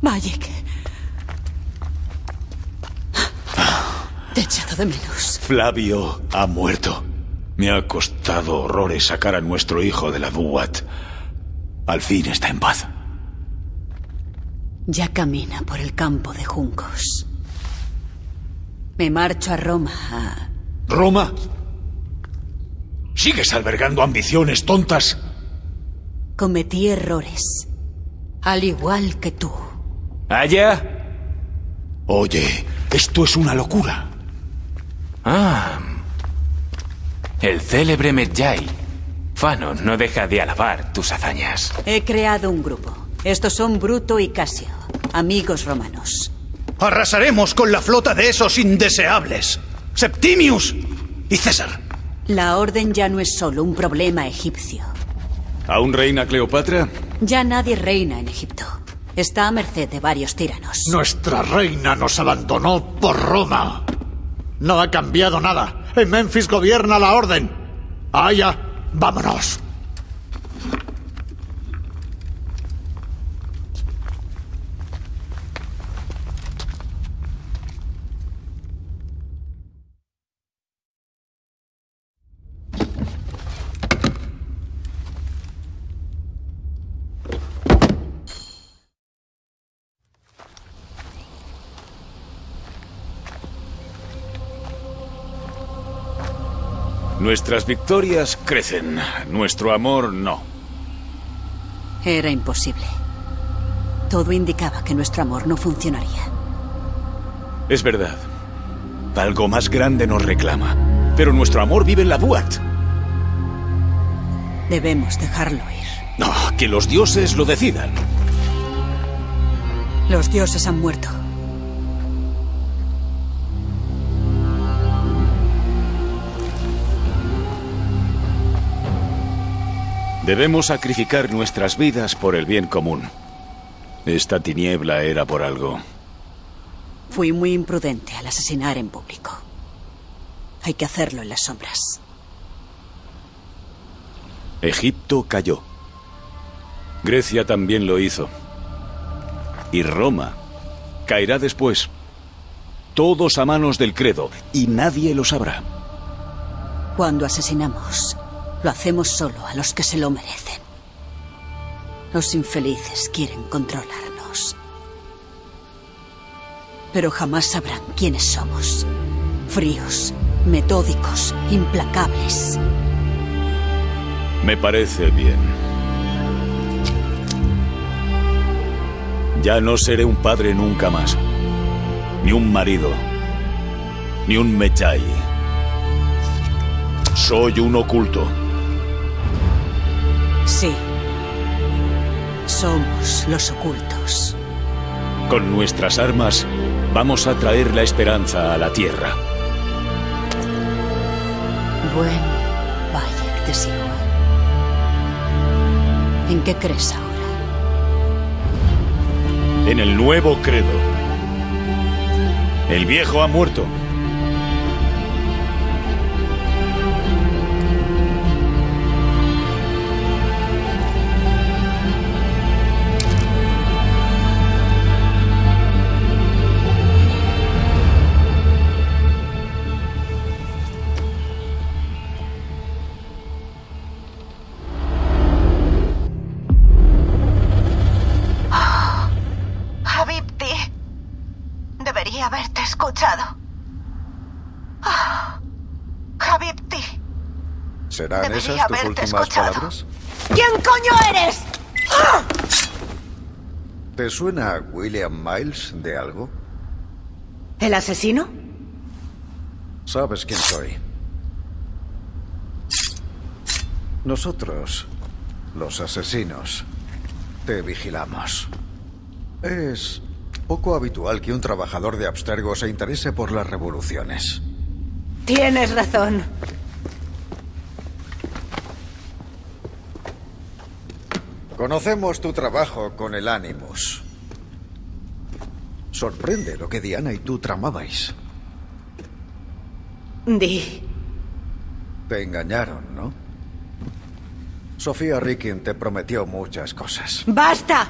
Bayek. Te he echado de menos. Flavio ha muerto. Me ha costado horrores sacar a nuestro hijo de la Duat. Al fin está en paz. Ya camina por el campo de juncos. Me marcho a Roma a... ¿Roma? ¿Sigues albergando ambiciones tontas? Cometí errores. Al igual que tú. ¿Allá? Oye, esto es una locura. Ah. El célebre Medjay. Fanon no deja de alabar tus hazañas. He creado un grupo. Estos son Bruto y Casio, amigos romanos. Arrasaremos con la flota de esos indeseables. Septimius y César. La orden ya no es solo un problema egipcio. ¿Aún reina Cleopatra? Ya nadie reina en Egipto. Está a merced de varios tiranos. Nuestra reina nos abandonó por Roma. No ha cambiado nada. En Memphis gobierna la orden. Allá, vámonos. Nuestras victorias crecen, nuestro amor no. Era imposible. Todo indicaba que nuestro amor no funcionaría. Es verdad. Algo más grande nos reclama. Pero nuestro amor vive en la Duat. Debemos dejarlo ir. No, que los dioses lo decidan. Los dioses han muerto. Debemos sacrificar nuestras vidas por el bien común. Esta tiniebla era por algo. Fui muy imprudente al asesinar en público. Hay que hacerlo en las sombras. Egipto cayó. Grecia también lo hizo. Y Roma caerá después. Todos a manos del credo, y nadie lo sabrá. Cuando asesinamos, lo hacemos solo a los que se lo merecen. Los infelices quieren controlarnos. Pero jamás sabrán quiénes somos. Fríos, metódicos, implacables. Me parece bien. Ya no seré un padre nunca más. Ni un marido. Ni un mechai. Soy un oculto. Somos los ocultos. Con nuestras armas vamos a traer la esperanza a la tierra. Buen Bayek, te sigo. ¿En qué crees ahora? En el nuevo credo. El viejo ha muerto. ¿Serán Debería esas tus últimas escuchado. palabras? ¿Quién coño eres? ¿Te suena William Miles de algo? ¿El asesino? Sabes quién soy. Nosotros, los asesinos, te vigilamos. Es poco habitual que un trabajador de Abstergo se interese por las revoluciones. Tienes razón. Conocemos tu trabajo con el Animus. Sorprende lo que Diana y tú tramabais. Di. Te engañaron, ¿no? Sofía Rickin te prometió muchas cosas. ¡Basta!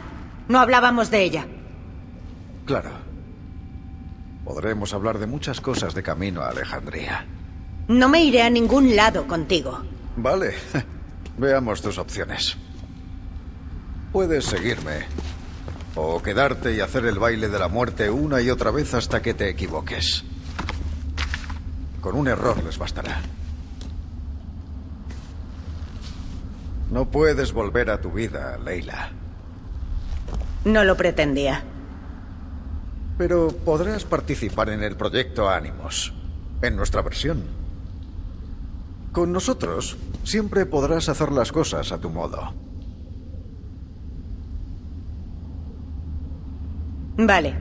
No hablábamos de ella. Claro. Podremos hablar de muchas cosas de camino a Alejandría. No me iré a ningún lado contigo. Vale. Veamos tus opciones. Puedes seguirme. O quedarte y hacer el baile de la muerte una y otra vez hasta que te equivoques. Con un error les bastará. No puedes volver a tu vida, Leila. No lo pretendía. Pero podrás participar en el proyecto Ánimos, en nuestra versión. Con nosotros siempre podrás hacer las cosas a tu modo. Vale.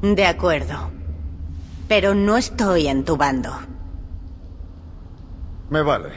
De acuerdo. Pero no estoy en tu bando. Me vale.